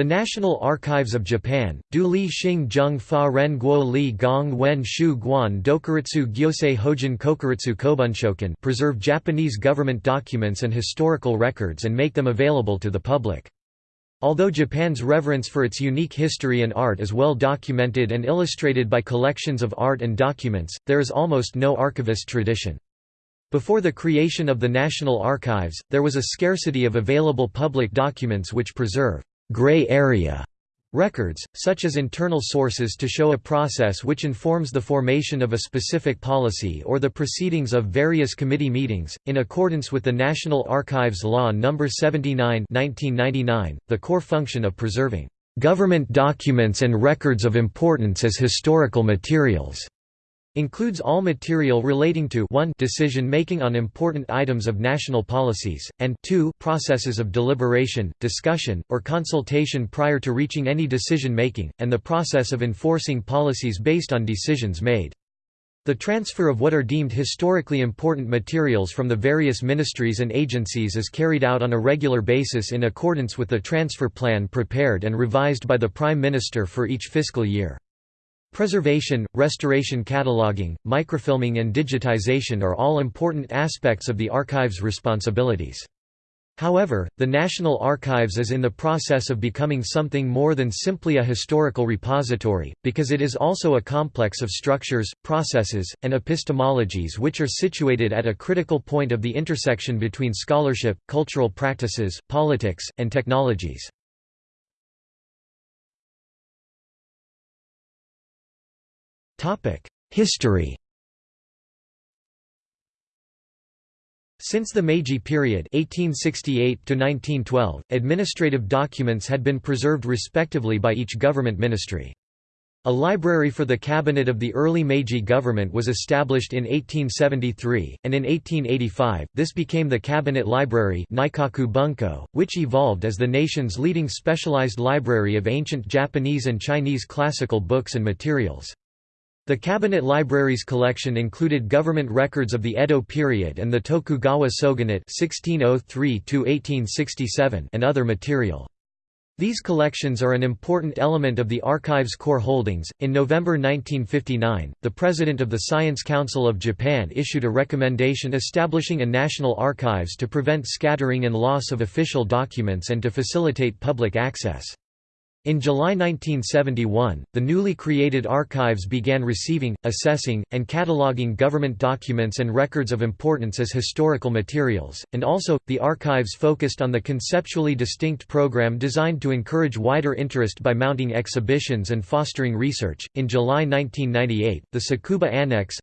The National Archives of Japan, Du Li Xing Zheng Fa Ren Guo Li Gong Wen Shu Guan Dokuritsu Gyosei Hojin Kokuritsu Kobunshokan preserve Japanese government documents and historical records and make them available to the public. Although Japan's reverence for its unique history and art is well documented and illustrated by collections of art and documents, there is almost no archivist tradition. Before the creation of the National Archives, there was a scarcity of available public documents which preserve gray area records, such as internal sources to show a process which informs the formation of a specific policy or the proceedings of various committee meetings. In accordance with the National Archives Law No. 79 1999, the core function of preserving government documents and records of importance as historical materials Includes all material relating to 1 decision-making on important items of national policies, and 2 processes of deliberation, discussion, or consultation prior to reaching any decision-making, and the process of enforcing policies based on decisions made. The transfer of what are deemed historically important materials from the various ministries and agencies is carried out on a regular basis in accordance with the transfer plan prepared and revised by the Prime Minister for each fiscal year. Preservation, restoration cataloging, microfilming and digitization are all important aspects of the archive's responsibilities. However, the National Archives is in the process of becoming something more than simply a historical repository, because it is also a complex of structures, processes, and epistemologies which are situated at a critical point of the intersection between scholarship, cultural practices, politics, and technologies. History Since the Meiji period 1868 administrative documents had been preserved respectively by each government ministry. A library for the cabinet of the early Meiji government was established in 1873, and in 1885, this became the Cabinet Library Bunko, which evolved as the nation's leading specialized library of ancient Japanese and Chinese classical books and materials. The Cabinet Library's collection included government records of the Edo period and the Tokugawa shogunate (1603–1867) and other material. These collections are an important element of the archive's core holdings. In November 1959, the President of the Science Council of Japan issued a recommendation establishing a national archives to prevent scattering and loss of official documents and to facilitate public access. In July 1971, the newly created archives began receiving, assessing, and cataloging government documents and records of importance as historical materials, and also, the archives focused on the conceptually distinct program designed to encourage wider interest by mounting exhibitions and fostering research. In July 1998, the Tsukuba Annex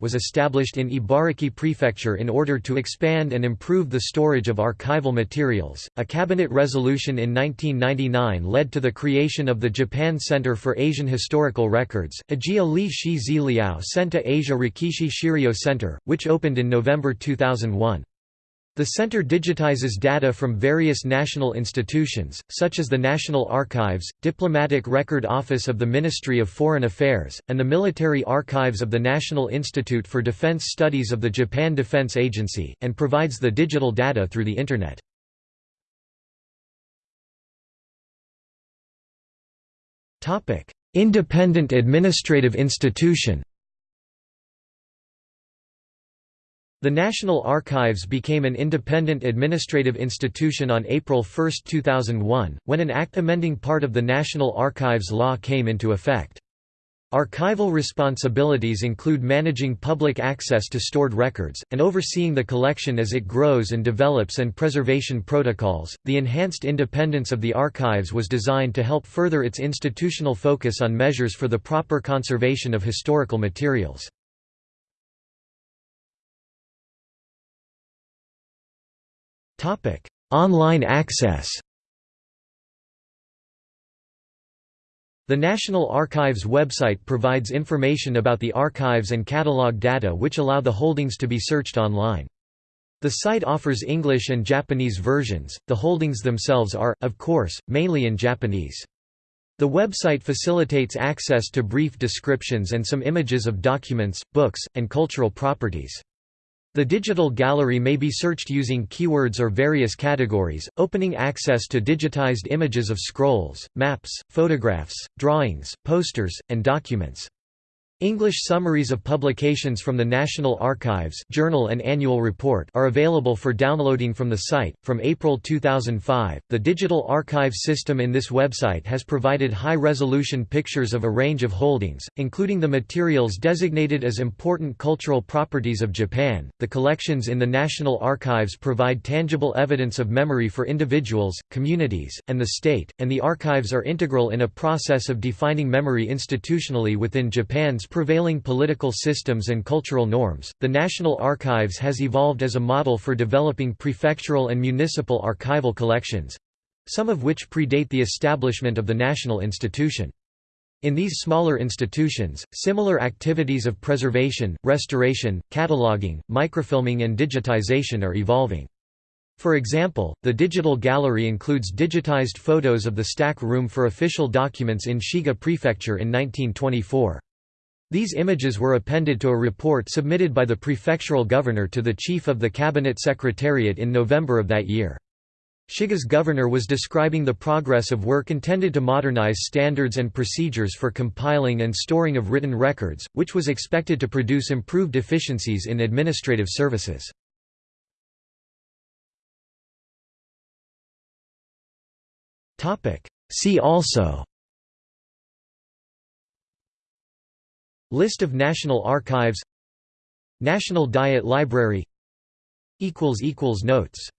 was established in Ibaraki Prefecture in order to expand and improve the storage of archival materials. A cabinet resolution in 19 1999 led to the creation of the Japan Center for Asian Historical Records, Ajiya Li Shi Ziliao Senta Asia Rekishi Shiryo Center, which opened in November 2001. The center digitizes data from various national institutions, such as the National Archives, Diplomatic Record Office of the Ministry of Foreign Affairs, and the Military Archives of the National Institute for Defense Studies of the Japan Defense Agency, and provides the digital data through the Internet. Topic: Independent administrative institution. The National Archives became an independent administrative institution on April 1, 2001, when an act amending part of the National Archives law came into effect. Archival responsibilities include managing public access to stored records, and overseeing the collection as it grows and develops and preservation protocols. The enhanced independence of the archives was designed to help further its institutional focus on measures for the proper conservation of historical materials. Online access The National Archives website provides information about the archives and catalog data which allow the holdings to be searched online. The site offers English and Japanese versions, the holdings themselves are, of course, mainly in Japanese. The website facilitates access to brief descriptions and some images of documents, books, and cultural properties. The digital gallery may be searched using keywords or various categories, opening access to digitized images of scrolls, maps, photographs, drawings, posters, and documents. English summaries of publications from the National Archives Journal and Annual Report are available for downloading from the site. From April 2005, the digital archive system in this website has provided high-resolution pictures of a range of holdings, including the materials designated as important cultural properties of Japan. The collections in the National Archives provide tangible evidence of memory for individuals, communities, and the state, and the archives are integral in a process of defining memory institutionally within Japan's prevailing political systems and cultural norms, the National Archives has evolved as a model for developing prefectural and municipal archival collections—some of which predate the establishment of the national institution. In these smaller institutions, similar activities of preservation, restoration, cataloging, microfilming and digitization are evolving. For example, the digital gallery includes digitized photos of the stack room for official documents in Shiga Prefecture in 1924. These images were appended to a report submitted by the prefectural governor to the chief of the cabinet secretariat in November of that year. Shiga's governor was describing the progress of work intended to modernize standards and procedures for compiling and storing of written records, which was expected to produce improved efficiencies in administrative services. See also List of National Archives National Diet Library Notes